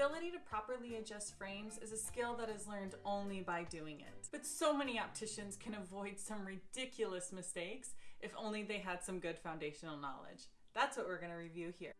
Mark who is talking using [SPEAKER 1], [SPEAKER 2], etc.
[SPEAKER 1] ability to properly adjust frames is a skill that is learned only by doing it. But so many opticians can avoid some ridiculous mistakes if only they had some good foundational knowledge. That's what we're going to review here.